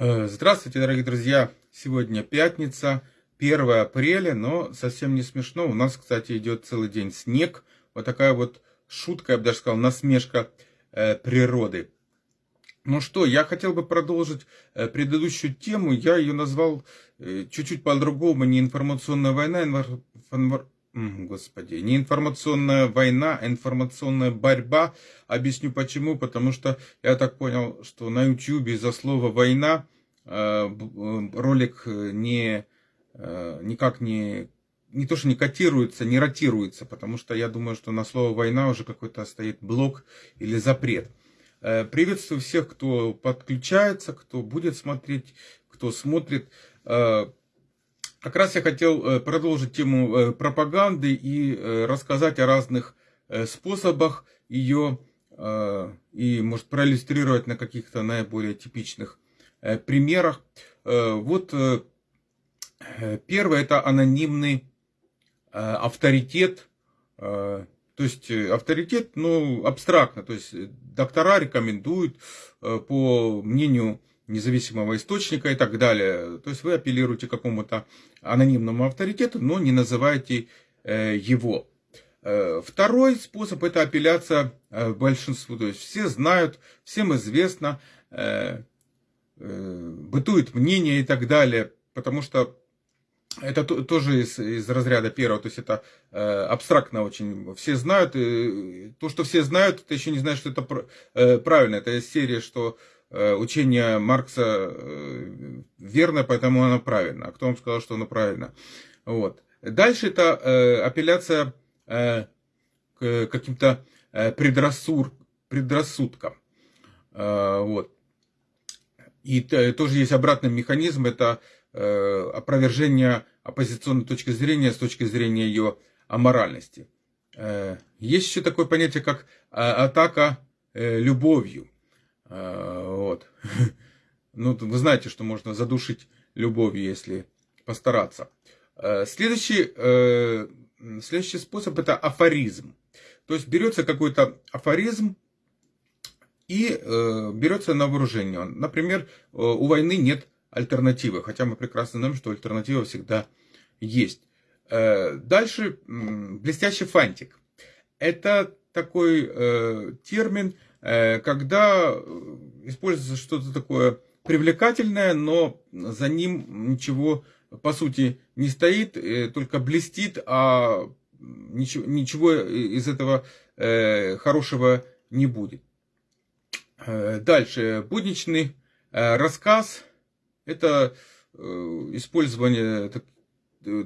Э, здравствуйте, дорогие друзья! Сегодня пятница, 1 апреля, но совсем не смешно. У нас, кстати, идет целый день снег. Вот такая вот шутка, я бы даже сказал, насмешка э, природы. Ну что, я хотел бы продолжить э, предыдущую тему. Я ее назвал э, чуть-чуть по-другому. Не информационная война, инвар... Господи, не информационная война, а информационная борьба. Объясню почему. Потому что я так понял, что на YouTube из-за слова война э, э, ролик не, э, никак не, не то что не котируется, не ротируется. Потому что я думаю, что на слово война уже какой-то стоит блок или запрет. Приветствую всех, кто подключается, кто будет смотреть, кто смотрит. Как раз я хотел э, продолжить тему э, пропаганды и э, рассказать о разных способах ее и, может, проиллюстрировать на каких-то наиболее типичных примерах. Вот первое – это анонимный авторитет, то есть авторитет, ну, абстрактно, то есть доктора рекомендуют по мнению независимого источника и так далее. То есть вы апеллируете к какому-то анонимному авторитету, но не называете э, его. Э, второй способ это апелляция э, большинству. То есть все знают, всем известно, бытует мнение и так далее, потому что это тоже из, из разряда первого, то есть это э, абстрактно очень. Все знают, и то, что все знают, это еще не значит, что это э, правильно. Это из серии, что Э, учение Маркса э, верно, поэтому оно правильно. А кто вам сказал, что оно правильно? Вот. Дальше это э, апелляция к каким-то предрассур, предрассудкам. Вот. И тоже есть обратный механизм, это опровержение оппозиционной точки зрения с точки зрения ее аморальности. Есть еще такое понятие, как атака любовью. А, вот. Ну, вы знаете, что можно задушить любовью, если постараться. А, следующий, э, следующий способ это афоризм. То есть берется какой-то афоризм и э, берется на вооружение. Например, э, у войны нет альтернативы, хотя мы прекрасно знаем, что альтернатива всегда есть. Дальше блестящий фантик. Это такой термин, Э, когда э, используется что-то такое привлекательное, но за ним ничего по сути не стоит, э, только блестит, а ничего, ничего из этого хорошего не будет. Дальше. Будничный рассказ. Это использование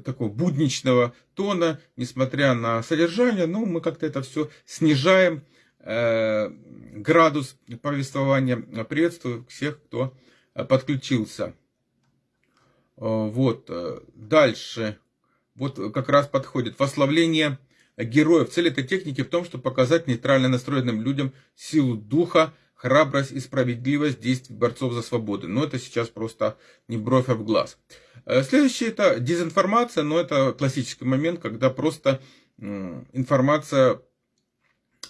такого будничного тона, несмотря на содержание, но мы как-то это все снижаем Э, градус повествования. Приветствую всех, кто э, подключился. Э, вот, дальше. Вот как раз подходит. Восславление героев. Цель этой техники в том, чтобы показать нейтрально настроенным людям силу духа, храбрость и справедливость действий борцов за свободу. Но это сейчас просто не бровь, а в глаз. Следующее это дезинформация, но это классический момент, когда просто информация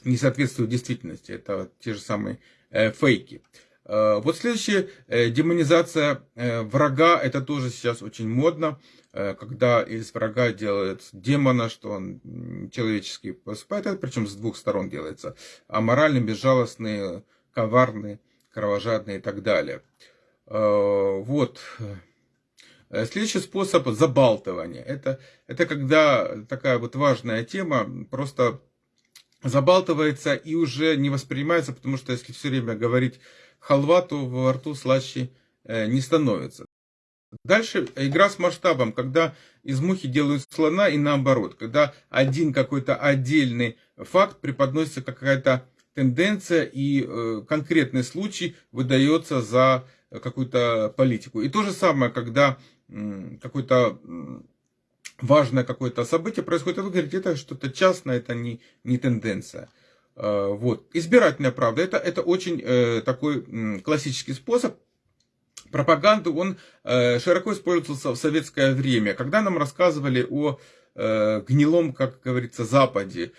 не соответствует действительности. Это те же самые э, фейки. Э, вот следующее, э, демонизация врага, это тоже сейчас очень модно, когда из врага делают демона, что он человеческий поступает, это причем с двух сторон делается, а моральный, безжалостный, коварный, кровожадный и так далее. Вот. Следующий способ забалтывания. Это, это когда такая вот важная тема, просто забалтывается и уже не воспринимается, потому что если все время говорить халва, то во рту слаще э, не становится. Дальше игра с масштабом, когда из мухи делают слона и наоборот, когда один какой-то отдельный факт преподносится какая-то тенденция и э, конкретный случай выдается за какую-то политику. И то же самое, когда какой-то важное какое-то событие происходит, а вы говорите, это что-то частное, это не, не тенденция. А, вот. Избирательная правда, это, это очень э, такой классический способ пропаганды, он э, широко использовался в советское время, когда нам рассказывали о э, гнилом, как говорится, Западе,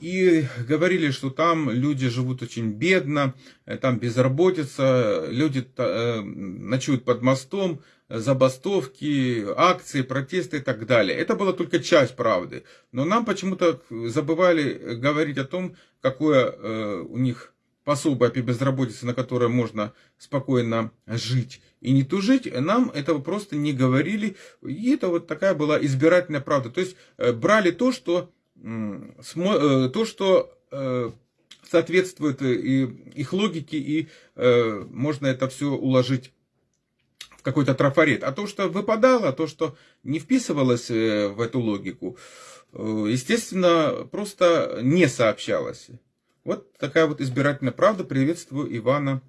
и говорили, что там люди живут очень бедно, там безработица, люди ночуют под мостом, забастовки, акции, протесты и так далее. Это была только часть правды. Но нам почему-то забывали говорить о том, какое э, у них пособие по безработице, на которое можно спокойно жить и не тужить, нам этого просто не говорили. И это вот такая была избирательная правда. То есть э, брали то, что, э, то, что э, соответствует их логике, и можно это все уложить какой-то трафарет. А то, что выпадало, то, что не вписывалось в эту логику, естественно, просто не сообщалось. Вот такая вот избирательная правда. Приветствую Ивана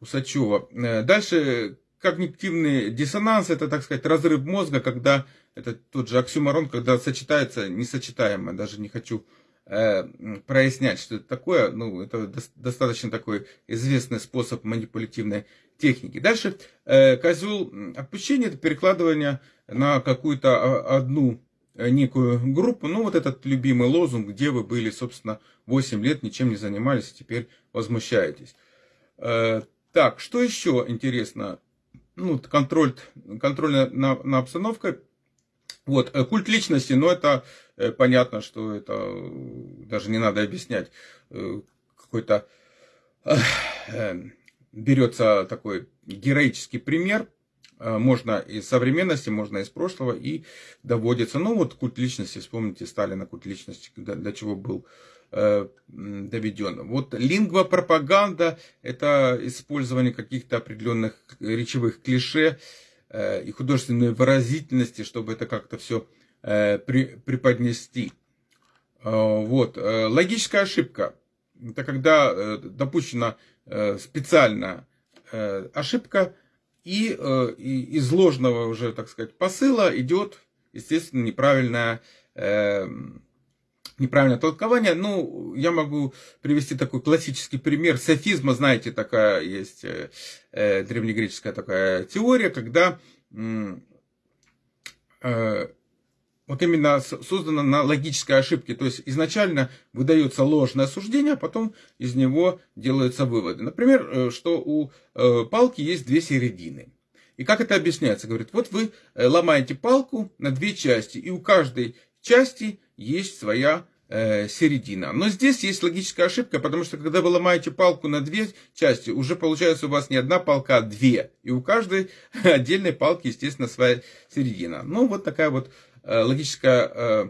Усачева. Э, дальше когнитивный диссонанс, это, так сказать, разрыв мозга, когда это тот же оксюмарон, когда сочетается несочетаемое, даже не хочу э, прояснять, что это такое, ну, это до, достаточно такой известный способ манипулятивной техники. Дальше э, козел отпущения, это перекладывание на какую-то а, одну Э, некую группу. Ну, вот этот любимый лозунг, где вы были, собственно, 8 лет, ничем не занимались, теперь возмущаетесь. Э, так, что еще интересно? Ну, контроль, контроль на, на обстановкой. Вот, э, культ личности, но это понятно, что это даже не надо объяснять. Какой-то берется такой героический пример – Э, можно из современности, можно из прошлого, и доводится. Ну вот культ личности, вспомните Сталина, культ личности, для чего был э, доведен. Вот лингва пропаганда – это использование каких-то определенных речевых клише э, и художественной выразительности, чтобы это как-то все при, преподнести. Вот. Логическая ошибка – это когда допущена специальная ошибка, и, э, и из ложного уже, так сказать, посыла идет, естественно, неправильное, э, неправильное толкование. Ну, я могу привести такой классический пример софизма. Знаете, такая есть э, э, древнегреческая такая теория, когда э, вот именно создана на логической ошибке. То есть изначально выдается ложное суждение, а потом из него делаются выводы. Например, э, что у э, палки есть две середины. И как это объясняется? Говорит, вот вы э, ломаете палку на две части, и у каждой части есть своя середина. Но здесь есть логическая ошибка, потому что когда вы ломаете палку на две части, уже получается у вас не одна палка, а две. И у каждой отдельной палки, естественно, своя середина. Ну, вот такая вот Э, логическая э,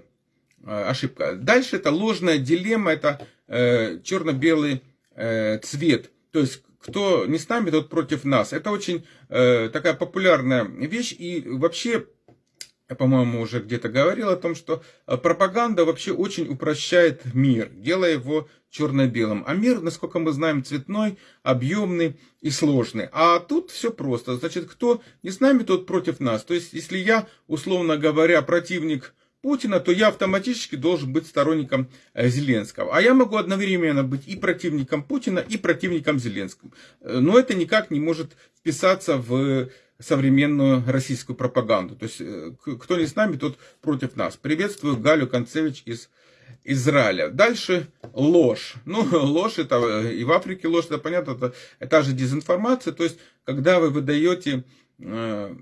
э, ошибка. Дальше это ложная дилемма, это черно-белый цвет. То есть, кто не с нами, тот против нас. Это очень такая популярная вещь. И вообще, я, по-моему, уже где-то говорил о том, что пропаганда вообще очень упрощает мир, делая его черно-белым. А мир, насколько мы знаем, цветной, объемный и сложный. А тут все просто. Значит, кто не с нами, тот против нас. То есть, если я, условно говоря, противник Путина, то я автоматически должен быть сторонником э, Зеленского. А я могу одновременно быть и противником Путина, и противником Зеленского. Э, но это никак не может вписаться в современную российскую пропаганду. То есть, э, кто не с нами, тот против нас. Приветствую Галю Концевич из Израиля. Дальше ложь. Ну, ложь это э, и в Африке ложь, это понятно, это, это же дезинформация. То есть, когда вы выдаете э,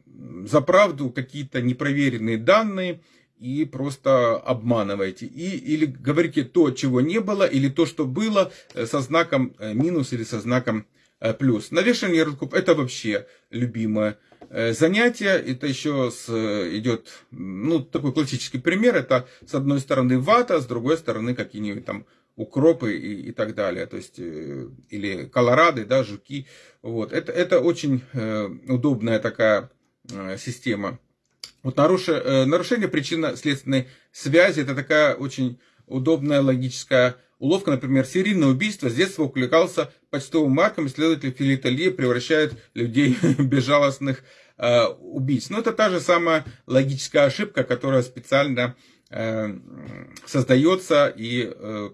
за правду какие-то непроверенные данные и просто обманываете. И, или говорите то, чего не было, или то, что было, э, со знаком минус или со знаком плюс. Навешивание ярлыков это вообще любимое занятия. Это еще с, идет, ну, такой классический пример. Это с одной стороны вата, с другой стороны какие-нибудь там укропы и, и так далее. То есть, э, или колорады, да, жуки. Вот. Это, это очень э, удобная такая система. Вот нарушение, нарушение причинно-следственной связи, это такая очень удобная логическая уловка, например, серийное убийство с детства увлекался почтовым марком, исследователь филитолия превращает людей в безжалостных э, убийц. Но это та же самая логическая ошибка, которая специально э, создается. И э,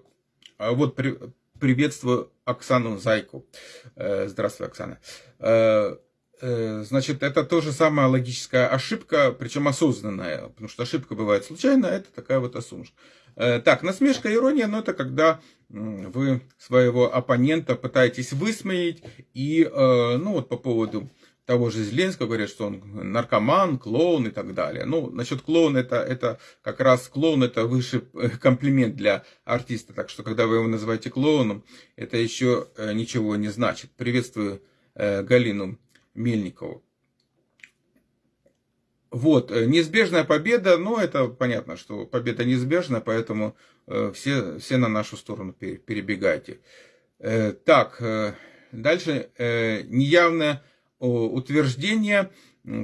вот при, приветствую Оксану Зайку. Э, здравствуй, Оксана. Э, Э, значит, это тоже самая логическая ошибка, причем осознанная, потому что ошибка бывает случайно, это такая вот осумшка. Э, так, насмешка, ирония, но это когда вы своего оппонента пытаетесь высмеять, и, э, ну вот по поводу того же Зеленского говорят, что он наркоман, клоун и так далее. Ну, насчет клоуна, это, это как раз клоун, это высший комплимент для артиста. Так что, когда вы его называете клоуном, это еще ничего не значит. Приветствую Галину Мельникову. Вот, э, неизбежная победа, но это понятно, что победа неизбежна, поэтому э, все, все на нашу сторону перебегайте. Э, так, дальше неявное утверждение,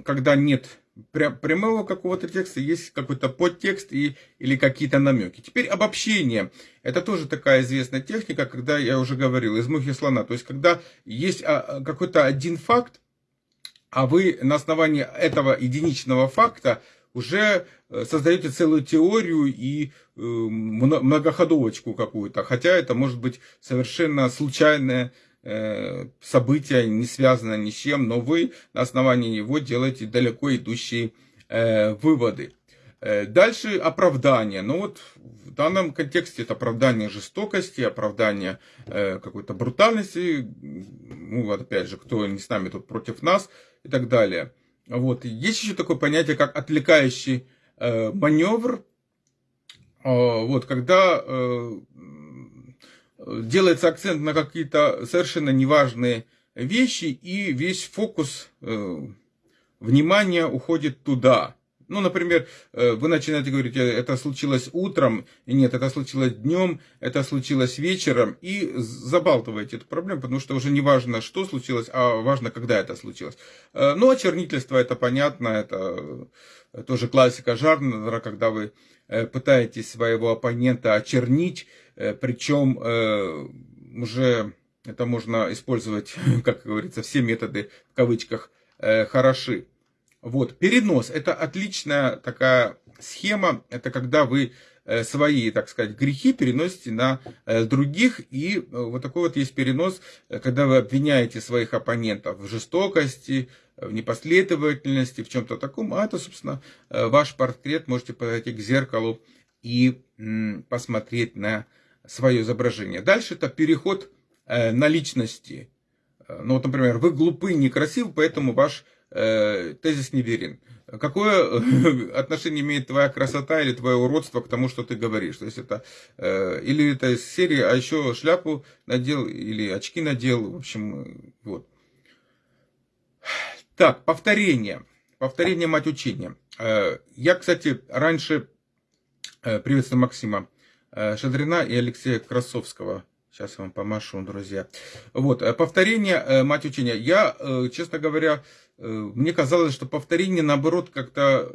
когда нет прямого какого-то текста, есть какой-то подтекст и, или какие-то намеки. Теперь обобщение. Это тоже такая известная техника, когда я уже говорил, из мухи слона. То есть, когда есть а, какой-то один факт, а вы на основании этого единичного факта уже э, создаете целую теорию и э, многоходовочку какую-то, хотя это может быть совершенно случайное э, событие, не связанное ни с чем, но вы на основании него делаете далеко идущие выводы. Дальше оправдание. Ну вот в данном контексте это оправдание жестокости, оправдание какой-то брутальности. Ну вот опять же, кто не с нами тут против нас, и так далее. Вот. Есть еще такое понятие, как отвлекающий э, маневр. Э, вот, когда э, делается акцент на какие-то совершенно неважные вещи, и весь фокус э, внимания уходит туда. Ну, например, э, вы начинаете говорить, «Э, это случилось утром, нет, это случилось днем, это случилось вечером, и забалтываете эту проблему, потому что уже не важно, что случилось, а важно, когда это случилось. Э, ну, очернительство, это понятно, это тоже классика жанра, когда вы пытаетесь своего оппонента очернить, причем уже это можно использовать, как говорится, все методы в кавычках хороши. Вот, перенос – это отличная такая схема, это когда вы э, свои, так сказать, грехи переносите на э, других. И э, вот такой вот есть перенос, когда вы обвиняете своих оппонентов в жестокости, в непоследовательности, в чем-то таком. А это, собственно, ваш портрет. Можете подойти к зеркалу и посмотреть на свое изображение. Дальше это переход на личности. Ну вот, например, вы глупы, некрасивы, поэтому ваш Э, тезис неверен. Какое отношение имеет твоя красота или твое уродство к тому, что ты говоришь? То есть это э, или это из серии, а еще шляпу надел или очки надел, в общем, вот. Так, повторение. Повторение мать учения. Э, я, кстати, раньше приветствую Максима Шадрина и Алексея Красовского Сейчас я вам помашу, друзья. Вот, э, повторение, э, мать учения. Я, э, честно говоря, мне казалось, что повторение, наоборот, как-то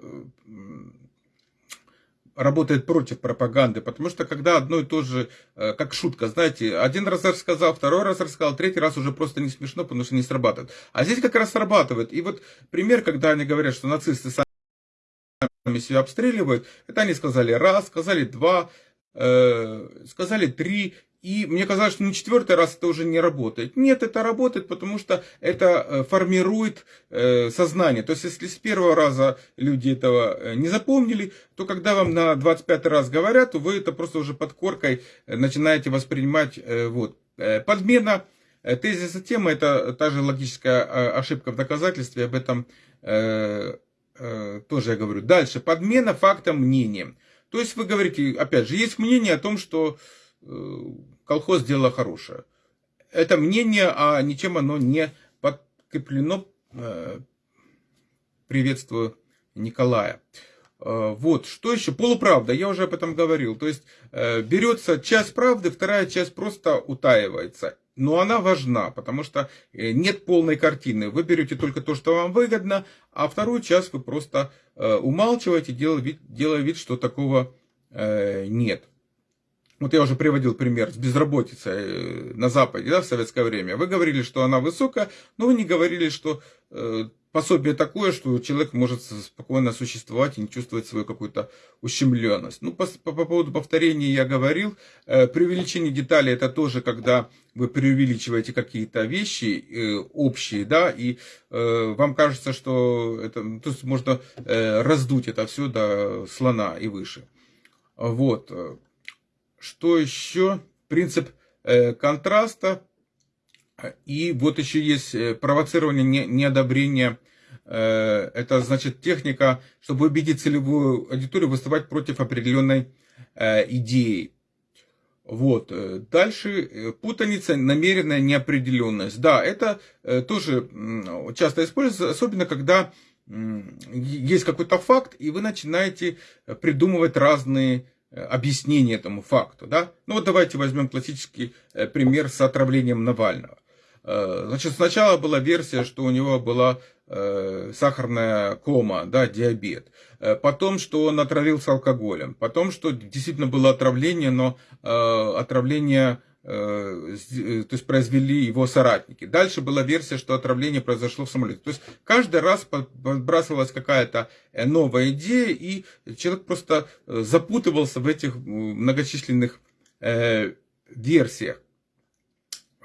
работает против пропаганды, потому что когда одно и то же, как шутка, знаете, один раз рассказал, второй раз рассказал, третий раз уже просто не смешно, потому что не срабатывает. А здесь как раз срабатывает. И вот пример, когда они говорят, что нацисты сами себя обстреливают, это они сказали раз, сказали два, сказали три, и мне казалось, что на четвертый раз это уже не работает. Нет, это работает, потому что это э, формирует э, сознание. То есть, если с первого раза люди этого э, не запомнили, то когда вам на 25 раз говорят, то вы это просто уже под коркой начинаете воспринимать. Вот. Подмена тезиса темы – это та же логическая ошибка в доказательстве, об этом тоже я говорю. Дальше, подмена фактом мнением. То есть вы говорите, опять же, есть мнение о том, что колхоз дело хорошее. Это мнение, а ничем оно не подкреплено. Э, приветствую Николая. Э, вот, что еще? Полуправда, я уже об этом говорил. То есть, э, берется часть правды, вторая часть просто утаивается. Но она важна, потому что нет полной картины. Вы берете только то, что вам выгодно, а вторую часть вы просто умалчиваете, делая вид, делая вид что такого нет. Вот я уже приводил пример с безработицей э, на Западе, да, в советское время. Вы говорили, что она высокая, но вы не говорили, что э, пособие такое, что человек может спокойно существовать и не чувствовать свою какую-то ущемленность. Ну, по, по, по поводу повторения я говорил. Э, преувеличение деталей это тоже, когда вы преувеличиваете какие-то вещи э, общие, да, и э, вам кажется, что это, то есть можно э, раздуть это все до слона и выше. Вот. Что еще? Принцип э, контраста и вот еще есть э, провоцирование неодобрения. Э, это значит техника, чтобы убедить целевую аудиторию выступать против определенной идеи. Вот. Дальше путаница, намеренная неопределенность. Да, это тоже часто используется, особенно когда есть какой-то факт, и вы начинаете придумывать разные объяснения этому факту. Да? Ну вот давайте возьмем классический пример с отравлением Навального. Э, значит, сначала была версия, что у него была э, сахарная кома, да, диабет. Э, потом, что он отравился алкоголем. Потом, что действительно было отравление, но отравление то есть произвели его соратники. Дальше была версия, что отравление произошло в самолете. То есть каждый раз подбрасывалась какая-то новая идея, и человек просто запутывался в этих многочисленных версиях.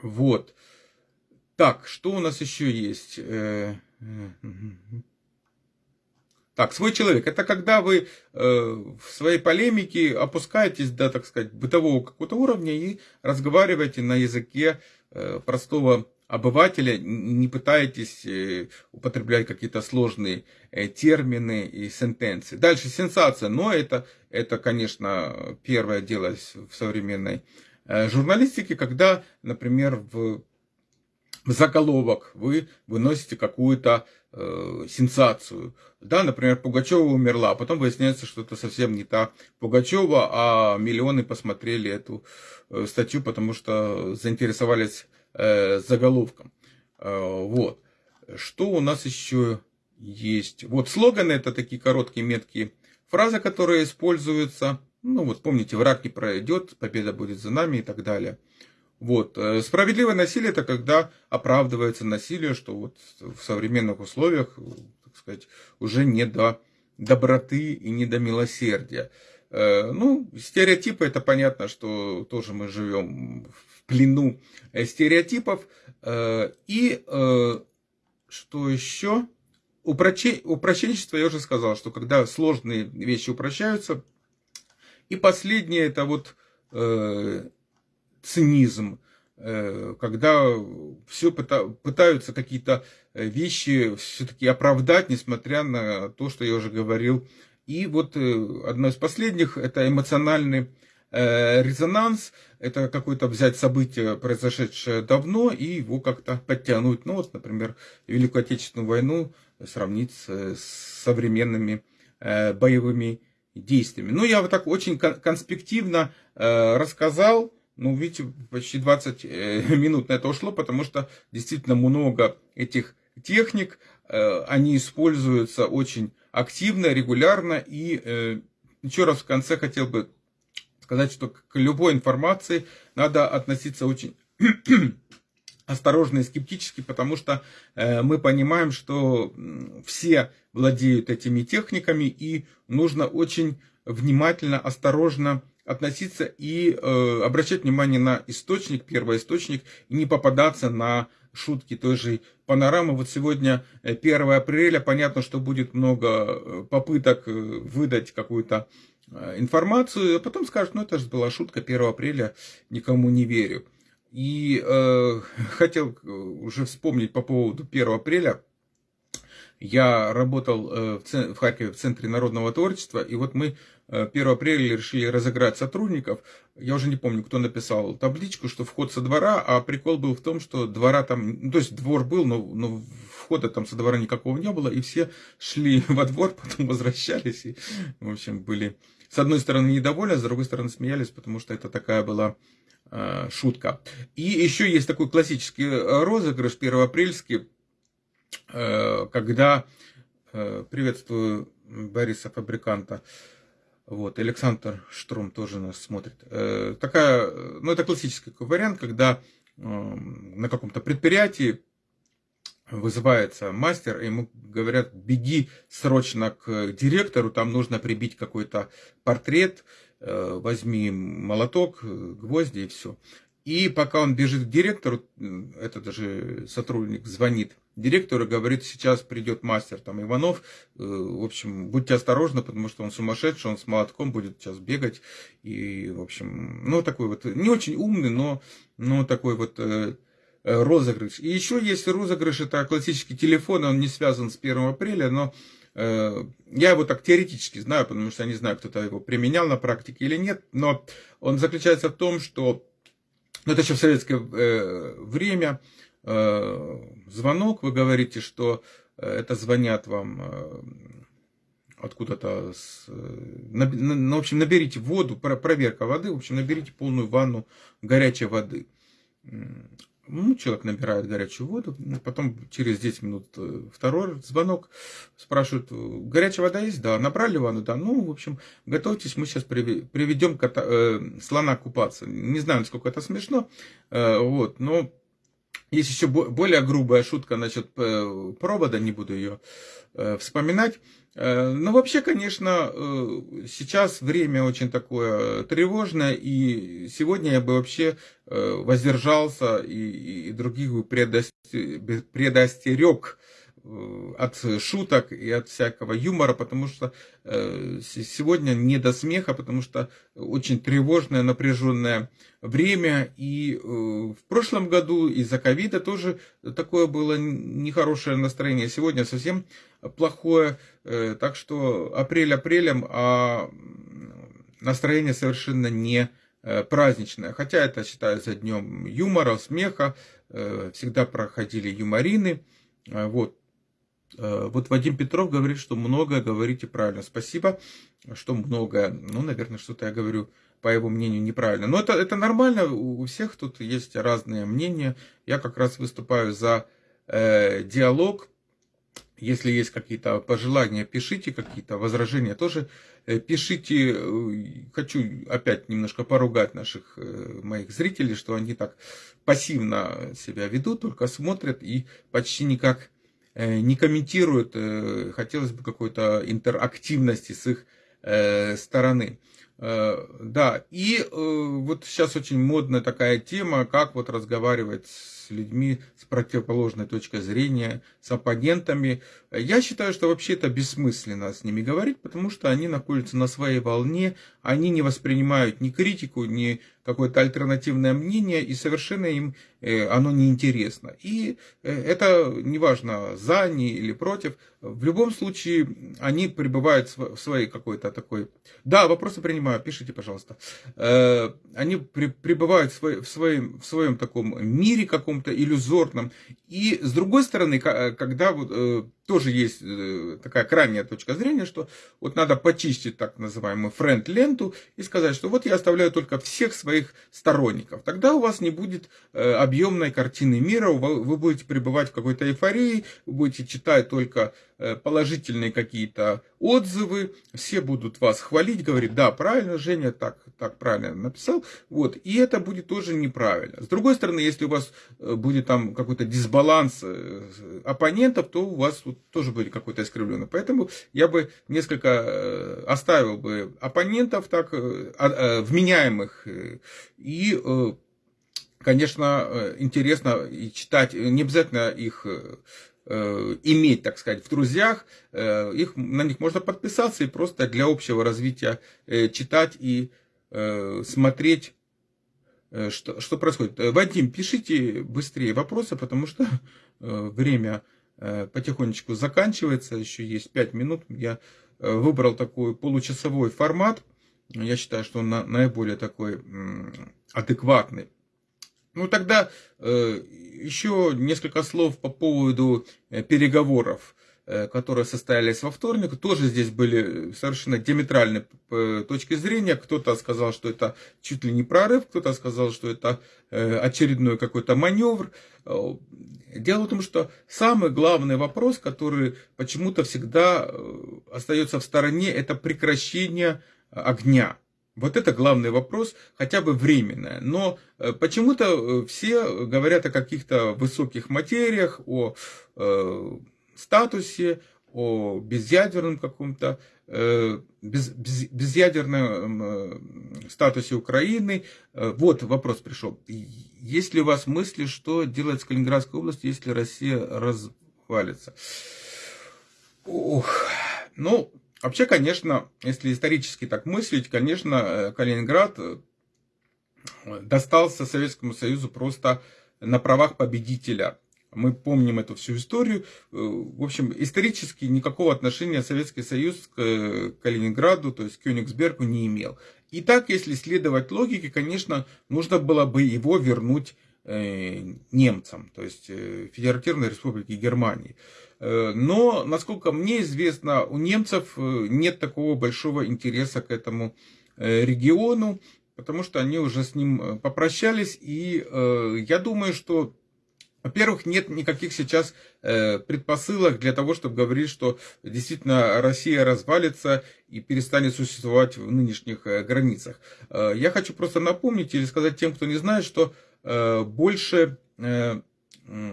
Вот. Так, что у нас еще есть? Э, так, свой человек. Это когда вы э, в своей полемике опускаетесь до, так сказать, бытового какого-то уровня и разговариваете на языке э, простого обывателя, не пытаетесь употреблять какие-то сложные термины и сентенции. Дальше сенсация, но это, это конечно, первое дело в современной журналистике, когда, например, в в заголовок вы выносите какую-то э, сенсацию. Да, например, Пугачева умерла, а потом выясняется, что это совсем не та Пугачева, а миллионы посмотрели эту э, статью, потому что заинтересовались э, заголовком. Э, вот. Что у нас еще есть? Вот слоганы это такие короткие, меткие фразы, которые используются. Ну вот помните, враг не пройдет, победа будет за нами и так далее. Вот. Э, справедливое насилие это когда оправдывается насилие, что вот в современных условиях, так сказать, уже не до доброты и не до милосердия. Э, ну, стереотипы, это понятно, что тоже мы живем в плену э, стереотипов. И что еще? Упрощенчество, я уже сказал, что когда сложные вещи упрощаются. И последнее, это вот цинизм, э, когда все пытаются какие-то э, вещи все-таки оправдать, несмотря на то, что я уже говорил. И вот э, одно из последних – это эмоциональный резонанс, это какое-то взять событие, произошедшее давно, и его как-то подтянуть. Ну вот, например, Великую Отечественную войну сравнить с современными боевыми действиями. Ну, я вот так очень конспективно рассказал, ну, видите, почти 20 э, минут на это ушло, потому что действительно много этих техник, э, они используются очень активно, регулярно. И э, еще раз в конце хотел бы сказать, что к любой информации надо относиться очень осторожно и скептически, потому что мы понимаем, что все владеют этими техниками, и нужно очень внимательно, осторожно относиться и э, обращать внимание на источник, первоисточник, и не попадаться на шутки той же панорамы. Вот сегодня 1 э, апреля, понятно, что будет много э, попыток э, выдать какую-то информацию, а потом скажут, ну это же была шутка 1 апреля, никому не верю. И э, хотел уже вспомнить по поводу 1 апреля. Я работал в, в Харькове в Центре народного творчества, и вот мы 1 э, апреля решили разыграть сотрудников. Я уже не помню, кто написал табличку, что вход со двора, а прикол был в том, что двора там, ну, то есть двор был, но, но входа там со двора никакого не было, и все шли во двор, потом возвращались, и, в общем, были с одной стороны недовольны, а с другой стороны смеялись, потому что это такая была э, шутка. И еще есть такой классический розыгрыш первоапрельский, э, когда, э, приветствую Бориса Фабриканта, вот, Александр Штром тоже нас смотрит. Э, такая, ну, это классический вариант, когда э, на каком-то предприятии вызывается мастер, и ему говорят, беги срочно к директору, там нужно прибить какой-то портрет, э, возьми молоток, гвозди и все. И пока он бежит к директору, этот даже сотрудник звонит директору и говорит, сейчас придет мастер там Иванов, э, в общем, будьте осторожны, потому что он сумасшедший, он с молотком будет сейчас бегать. И, в общем, ну, такой вот, не очень умный, но, но такой вот э, э, розыгрыш. И еще есть розыгрыш, это классический телефон, он не связан с 1 апреля, но я его так теоретически знаю, потому что я не знаю, кто-то его применял на практике или нет, но он заключается в том, что ну, это еще в советское э, время, э, звонок, вы говорите, что э, это звонят вам откуда-то, с, ну, в общем, наберите воду, проверка воды, в общем, наберите полную ванну горячей воды. Ну, человек набирает горячую воду, потом через 10 минут второй звонок, спрашивают, горячая вода есть? Да. Набрали ванну? Да. Ну, в общем, готовьтесь, мы сейчас приведем кота, э, слона купаться. Не знаю, насколько это смешно, э, вот, но есть еще более грубая шутка насчет э, провода, не буду ее э, вспоминать. Э, но вообще, конечно, сейчас время очень такое тревожное, и сегодня я бы вообще воздержался и, других бы предостерег от шуток и от всякого юмора, потому что э, сегодня не до смеха, потому что очень тревожное, напряженное время. И э, в прошлом году из-за ковида тоже такое было нехорошее настроение. Сегодня совсем плохое. Так что апрель апрелем, а настроение совершенно не праздничное. Хотя это считается днем юмора, смеха. Всегда проходили юморины. Вот. Э, вот Вадим Петров говорит, что многое говорите правильно. Спасибо, что многое. Ну, наверное, что-то я говорю, по его мнению, неправильно. Но это, это нормально, у всех тут есть разные мнения. Я как раз выступаю за э, диалог. Если есть какие-то пожелания, пишите, какие-то возражения тоже э, пишите. Хочу опять немножко поругать наших э, моих зрителей, что они так пассивно себя ведут, только смотрят и почти никак Э, не комментируют, э, хотелось бы какой-то интерактивности с их э, стороны. Да, и вот сейчас очень модная такая тема, как вот разговаривать с людьми с противоположной точки зрения, с оппонентами. Я считаю, что вообще это бессмысленно с ними говорить, потому что они находятся на своей волне, они не воспринимают ни критику, ни какое-то альтернативное мнение, и совершенно им э, оно неинтересно. И э, это неважно, за они или против, в любом случае они пребывают в своей какой-то такой... Да, вопросы принимаю, пишите, пожалуйста. Э, они пребывают в своем, в своем таком мире каком-то иллюзорном. И с другой стороны, когда вот тоже есть э, такая крайняя точка зрения, что вот надо почистить так называемую френд-ленту и сказать, что вот я оставляю только всех своих сторонников. Тогда у вас не будет э, объемной картины мира, вы будете пребывать в какой-то эйфории, вы будете читать только положительные какие-то отзывы, все будут вас хвалить, говорить, да, правильно, Женя так, так правильно написал, вот, и это будет тоже неправильно. С другой стороны, если у вас э, будет там какой-то дисбаланс э, оппонентов, то у вас вот тоже будет какой-то искривленный. Поэтому я бы несколько оставил бы оппонентов так а, вменяемых и конечно, интересно и читать, не обязательно их Э, иметь, так сказать, в друзьях, э, их, на них можно подписаться и просто для общего развития э, читать и смотреть, что, что происходит. Вадим, пишите быстрее вопросы, потому что время потихонечку заканчивается, еще есть 5 минут. Я выбрал такой получасовой формат. Я считаю, что он наиболее такой адекватный. Ну тогда э, еще несколько слов по поводу э, переговоров, э, которые состоялись во вторник. Тоже здесь были совершенно диаметральные э, точки зрения. Кто-то сказал, что это чуть ли не прорыв, кто-то сказал, что это э, очередной какой-то маневр. Э, дело в том, что самый главный вопрос, который почему-то всегда э, остается в стороне, это прекращение огня. Вот это главный вопрос, хотя бы временное. Но э, почему-то э, все говорят о каких-то высоких материях, о э, статусе, о безъядерном каком-то, э, без, без, безъядерном э, статусе Украины. Э, вот вопрос пришел. Есть ли у вас мысли, что делать с Калининградской областью, если Россия развалится? Ох, ну, Вообще, конечно, если исторически так мыслить, конечно, э, Калининград э, достался Советскому Союзу просто на правах победителя. Мы помним эту всю историю. Э, в общем, исторически никакого отношения Советский Союз к Калининграду, то есть к Кёнигсбергу не имел. И так, если следовать логике, конечно, нужно было бы его вернуть немцам, то есть Федеративной Республике Германии. Э, но, насколько мне известно, у немцев э, нет такого большого интереса к этому э, региону, потому что они уже с ним попрощались. И я думаю, что во-первых, нет никаких сейчас предпосылок для того, чтобы говорить, что действительно Россия развалится и перестанет существовать в нынешних границах. Я хочу просто напомнить или сказать тем, кто не знает, что больше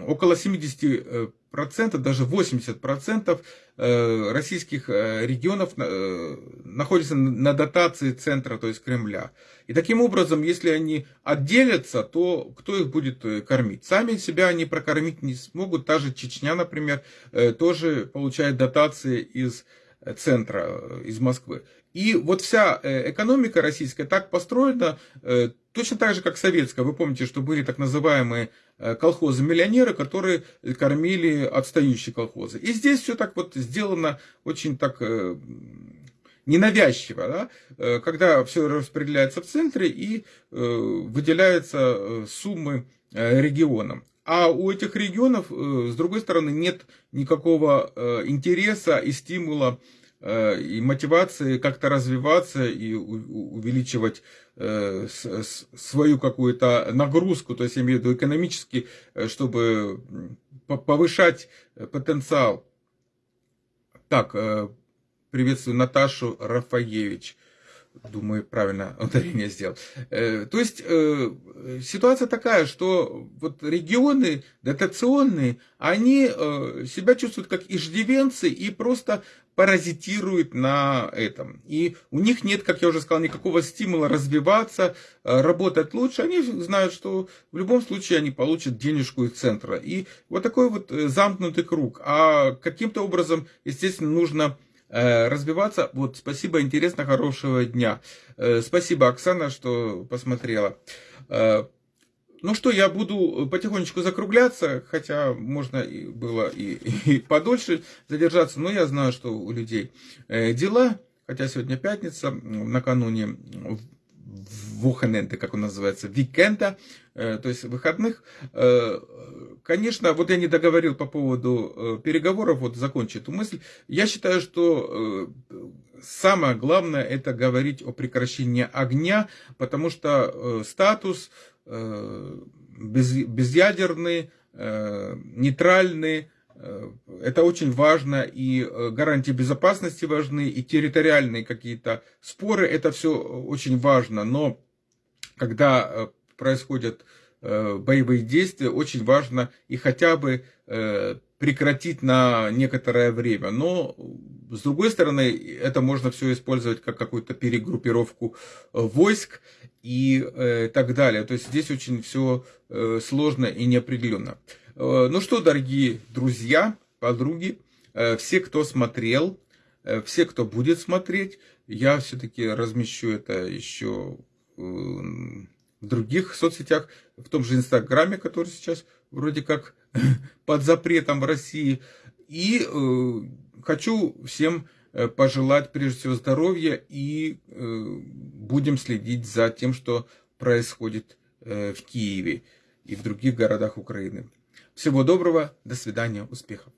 около 70 процентов, даже 80 процентов э, российских э, регионов э, находятся на дотации центра, то есть Кремля. И таким образом, если они отделятся, то кто их будет кормить? Сами себя они прокормить не смогут. Та же Чечня, например, тоже получает дотации из центра, из Москвы. И вот вся экономика российская так построена, точно так же, как советская. Вы помните, что были так называемые Э, колхозы-миллионеры, которые кормили отстающие колхозы. И здесь все так вот сделано очень так э, ненавязчиво, да? Э, когда все распределяется в центре и выделяются суммы регионам. А у этих регионов, с другой стороны, нет никакого интереса и стимула и мотивации как-то развиваться и увеличивать э, свою какую-то нагрузку, то есть я имею в виду экономически, э, чтобы повышать потенциал. Так, приветствую Наташу Рафаевич. Думаю, правильно ударение сделал. То есть ситуация такая, что вот регионы дотационные, они себя чувствуют как иждивенцы и просто паразитирует на этом. И у них нет, как я уже сказал, никакого стимула развиваться, э, работать лучше. Они знают, что в любом случае они получат денежку из центра. И вот такой вот э, замкнутый круг. А каким-то образом, естественно, нужно э, развиваться. Вот, спасибо, интересно, хорошего дня. Спасибо, Оксана, что посмотрела. Ну что, я буду потихонечку закругляться, хотя можно и было и, и подольше задержаться, но я знаю, что у людей э, дела, хотя сегодня пятница, накануне Wochenende, как он называется, викенда, э, то есть выходных. Э, конечно, вот я не договорил по поводу переговоров, вот закончу эту мысль. Я считаю, что самое главное это говорить о прекращении огня, потому что статус Э, без, безъядерный, э, нейтральный. Э, это очень важно, и гарантии безопасности важны, и территориальные какие-то споры, это все очень важно. Но когда происходят боевые действия, очень важно и хотя бы прекратить на некоторое время. Но, с другой стороны, это можно все использовать как какую-то перегруппировку войск и э, так далее. То есть здесь очень все э, сложно и неопределенно. Э, ну что, дорогие друзья, подруги, э, все, кто смотрел, э, все, кто будет смотреть, я все-таки размещу это еще в других соцсетях, в том же Инстаграме, который сейчас вроде как под запретом в России. И хочу всем пожелать прежде всего здоровья и будем следить за тем, что происходит в Киеве и в других городах Украины. Всего доброго, до свидания, успехов.